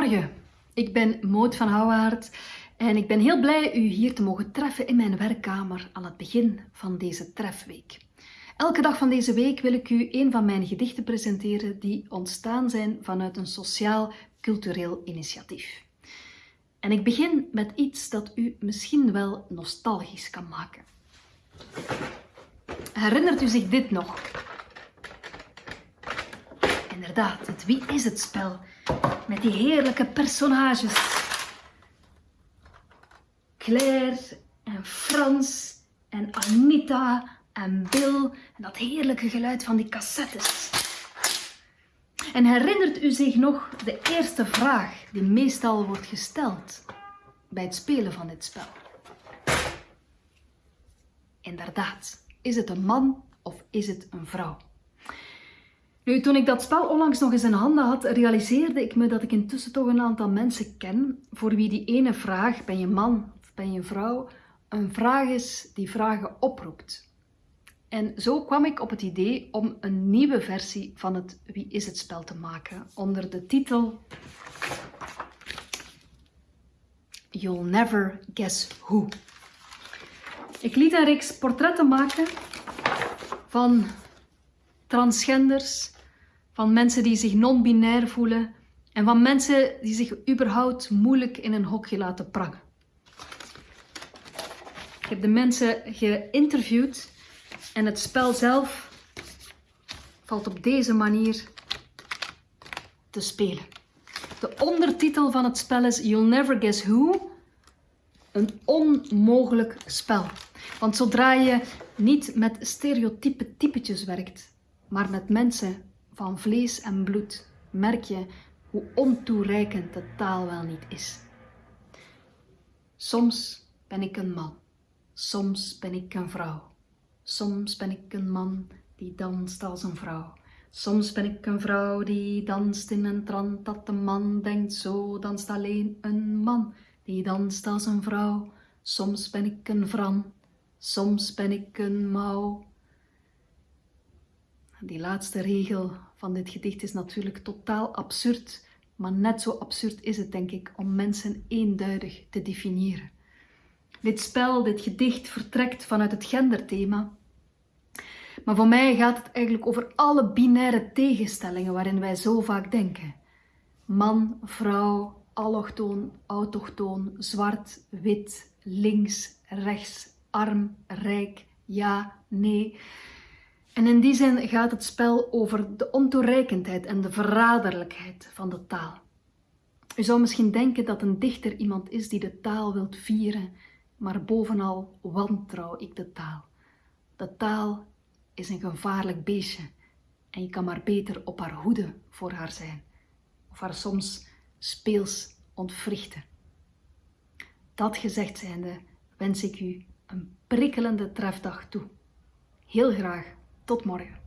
Goedemorgen, ik ben Moot van Houwaard en ik ben heel blij u hier te mogen treffen in mijn werkkamer aan het begin van deze trefweek. Elke dag van deze week wil ik u een van mijn gedichten presenteren die ontstaan zijn vanuit een sociaal-cultureel initiatief. En ik begin met iets dat u misschien wel nostalgisch kan maken. Herinnert u zich dit nog? Inderdaad, het Wie is het spel met die heerlijke personages. Claire en Frans en Anita en Bill en dat heerlijke geluid van die cassettes. En herinnert u zich nog de eerste vraag die meestal wordt gesteld bij het spelen van dit spel? Inderdaad, is het een man of is het een vrouw? Toen ik dat spel onlangs nog eens in handen had, realiseerde ik me dat ik intussen toch een aantal mensen ken voor wie die ene vraag, ben je man of ben je vrouw, een vraag is die vragen oproept. En zo kwam ik op het idee om een nieuwe versie van het Wie is het spel te maken onder de titel You'll Never Guess Who. Ik liet een reeks portretten maken van transgenders, van mensen die zich non-binair voelen en van mensen die zich überhaupt moeilijk in een hokje laten prangen. Ik heb de mensen geïnterviewd en het spel zelf valt op deze manier te spelen. De ondertitel van het spel is You'll Never Guess Who. Een onmogelijk spel. Want zodra je niet met stereotype typetjes werkt, maar met mensen van vlees en bloed, merk je hoe ontoereikend de taal wel niet is. Soms ben ik een man, soms ben ik een vrouw. Soms ben ik een man die danst als een vrouw. Soms ben ik een vrouw die danst in een trant dat de man denkt zo danst alleen een man die danst als een vrouw. Soms ben ik een vran, soms ben ik een mouw. Die laatste regel van dit gedicht is natuurlijk totaal absurd, maar net zo absurd is het denk ik om mensen eenduidig te definiëren. Dit spel, dit gedicht vertrekt vanuit het genderthema. Maar voor mij gaat het eigenlijk over alle binaire tegenstellingen waarin wij zo vaak denken. Man, vrouw, allochtoon, autochtoon, zwart, wit, links, rechts, arm, rijk, ja, nee. En in die zin gaat het spel over de ontoereikendheid en de verraderlijkheid van de taal. U zou misschien denken dat een dichter iemand is die de taal wilt vieren, maar bovenal wantrouw ik de taal. De taal is een gevaarlijk beestje en je kan maar beter op haar hoede voor haar zijn of haar soms speels ontwrichten. Dat gezegd zijnde wens ik u een prikkelende trefdag toe. Heel graag tot morgen.